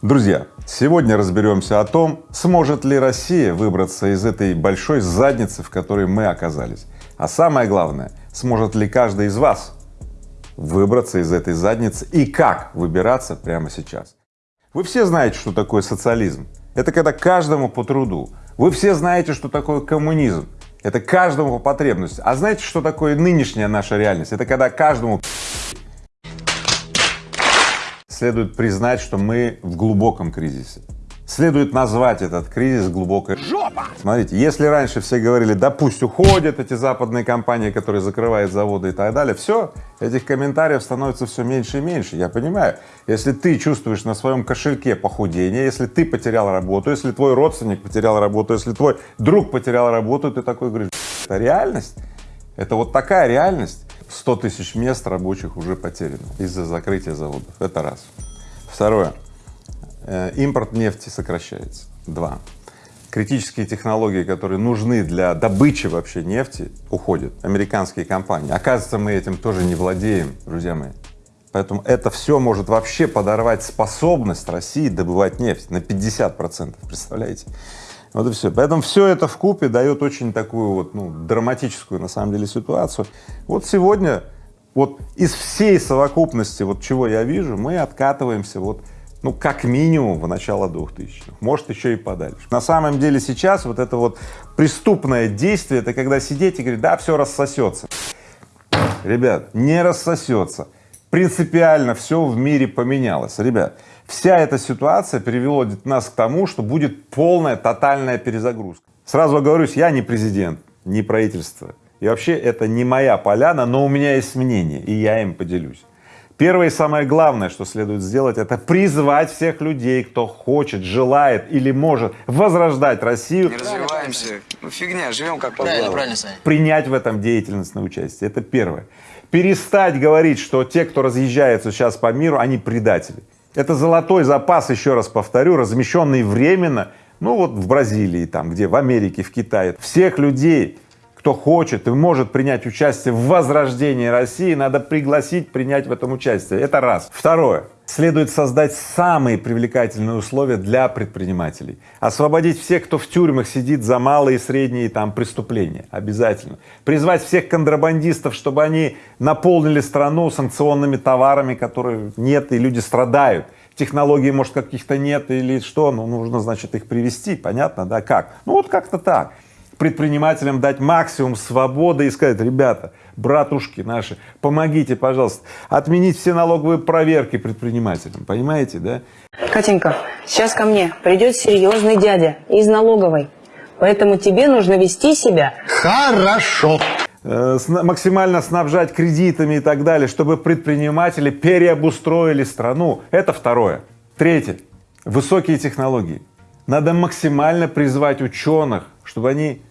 Друзья, сегодня разберемся о том, сможет ли Россия выбраться из этой большой задницы, в которой мы оказались. А самое главное, сможет ли каждый из вас выбраться из этой задницы и как выбираться прямо сейчас. Вы все знаете, что такое социализм. Это когда каждому по труду. Вы все знаете, что такое коммунизм. Это каждому по потребности. А знаете, что такое нынешняя наша реальность? Это когда каждому следует признать, что мы в глубоком кризисе. Следует назвать этот кризис глубокой жопа. Смотрите, если раньше все говорили, да пусть уходят эти западные компании, которые закрывают заводы и так далее, все, этих комментариев становится все меньше и меньше. Я понимаю, если ты чувствуешь на своем кошельке похудение, если ты потерял работу, если твой родственник потерял работу, если твой друг потерял работу, ты такой говоришь, это реальность, это вот такая реальность. 100 тысяч мест рабочих уже потеряно из-за закрытия заводов. Это раз. Второе. Э, импорт нефти сокращается. Два. Критические технологии, которые нужны для добычи вообще нефти, уходят. Американские компании. Оказывается, мы этим тоже не владеем, друзья мои. Поэтому это все может вообще подорвать способность России добывать нефть на 50 процентов, представляете? Вот и все. Поэтому все это в купе дает очень такую вот, ну, драматическую на самом деле ситуацию. Вот сегодня вот из всей совокупности вот чего я вижу, мы откатываемся вот ну, как минимум в начало 2000-х, может еще и подальше. На самом деле сейчас вот это вот преступное действие, это когда сидеть и говорить, да, все рассосется. Ребят, не рассосется. Принципиально все в мире поменялось. Ребят, Вся эта ситуация привела нас к тому, что будет полная тотальная перезагрузка. Сразу оговорюсь, я не президент, не правительство. И вообще это не моя поляна, но у меня есть мнение, и я им поделюсь. Первое и самое главное, что следует сделать, это призвать всех людей, кто хочет, желает или может возрождать Россию. Не развиваемся, ну фигня, живем как по Правильно, правильно, Саня. Принять в этом деятельностное участие, это первое. Перестать говорить, что те, кто разъезжается сейчас по миру, они предатели. Это золотой запас, еще раз повторю, размещенный временно, ну вот в Бразилии, там, где в Америке, в Китае. Всех людей, кто хочет и может принять участие в возрождении России, надо пригласить принять в этом участие. Это раз. Второе. Следует создать самые привлекательные условия для предпринимателей. Освободить всех, кто в тюрьмах сидит за малые и средние там преступления. Обязательно. Призвать всех контрабандистов, чтобы они наполнили страну санкционными товарами, которые нет, и люди страдают. Технологий, может, каких-то нет или что, ну, нужно, значит, их привести, понятно, да, как? Ну, вот как-то так предпринимателям дать максимум свободы и сказать, ребята, братушки наши, помогите, пожалуйста, отменить все налоговые проверки предпринимателям, понимаете, да? Катенька, сейчас ко мне придет серьезный дядя из налоговой, поэтому тебе нужно вести себя Хорошо. Э, максимально снабжать кредитами и так далее, чтобы предприниматели переобустроили страну. Это второе. Третье. Высокие технологии. Надо максимально призвать ученых, чтобы они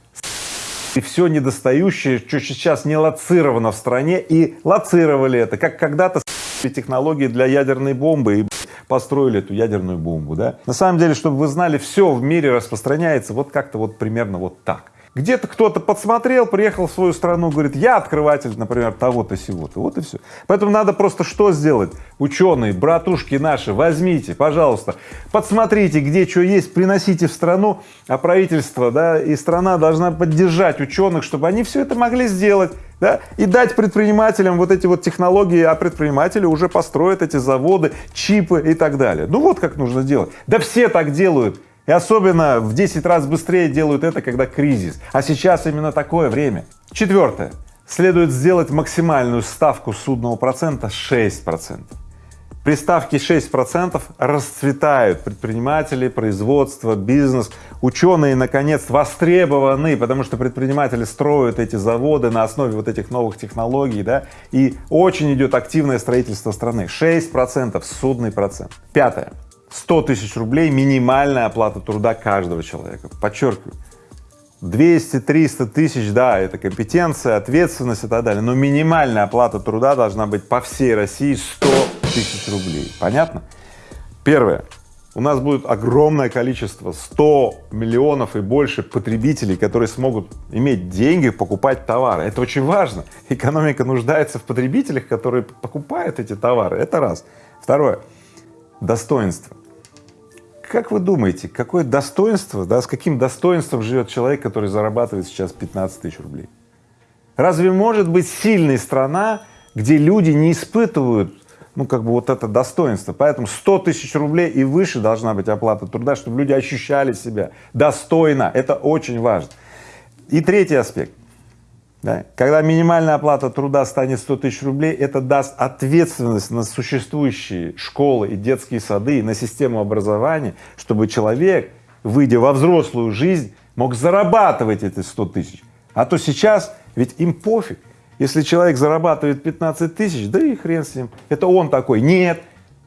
и все недостающее, что сейчас не лоцировано в стране, и лоцировали это, как когда-то технологии для ядерной бомбы и построили эту ядерную бомбу, да. На самом деле, чтобы вы знали, все в мире распространяется вот как-то вот примерно вот так. Где-то кто-то подсмотрел, приехал в свою страну, говорит, я открыватель, например, того-то сего-то, вот и все. Поэтому надо просто что сделать? Ученые, братушки наши, возьмите, пожалуйста, подсмотрите, где что есть, приносите в страну, а правительство, да, и страна должна поддержать ученых, чтобы они все это могли сделать, да, и дать предпринимателям вот эти вот технологии, а предприниматели уже построят эти заводы, чипы и так далее. Ну вот как нужно делать. Да все так делают. И особенно в 10 раз быстрее делают это, когда кризис. А сейчас именно такое время. Четвертое. Следует сделать максимальную ставку судного процента 6%. При ставке 6% расцветают предприниматели, производство, бизнес. Ученые, наконец, востребованы, потому что предприниматели строят эти заводы на основе вот этих новых технологий, да, и очень идет активное строительство страны. 6% судный процент. Пятое. 100 тысяч рублей минимальная оплата труда каждого человека. Подчеркиваю, 200-300 тысяч, да, это компетенция, ответственность и так далее, но минимальная оплата труда должна быть по всей России 100 тысяч рублей. Понятно? Первое. У нас будет огромное количество, 100 миллионов и больше потребителей, которые смогут иметь деньги, покупать товары. Это очень важно. Экономика нуждается в потребителях, которые покупают эти товары. Это раз. Второе. Достоинство. Как вы думаете, какое достоинство, да, с каким достоинством живет человек, который зарабатывает сейчас 15 тысяч рублей? Разве может быть сильная страна, где люди не испытывают, ну, как бы вот это достоинство? Поэтому 100 тысяч рублей и выше должна быть оплата труда, чтобы люди ощущали себя достойно. Это очень важно. И третий аспект. Да? Когда минимальная оплата труда станет 100 тысяч рублей, это даст ответственность на существующие школы и детские сады, и на систему образования, чтобы человек, выйдя во взрослую жизнь, мог зарабатывать эти 100 тысяч. А то сейчас ведь им пофиг, если человек зарабатывает 15 тысяч, да и хрен с ним, это он такой. Нет,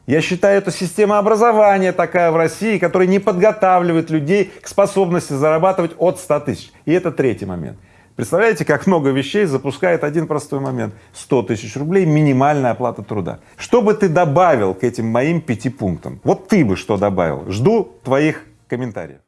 я считаю, это система образования такая в России, которая не подготавливает людей к способности зарабатывать от 100 тысяч. И это третий момент. Представляете, как много вещей запускает один простой момент. 100 тысяч рублей минимальная оплата труда. Что бы ты добавил к этим моим пяти пунктам? Вот ты бы что добавил? Жду твоих комментариев.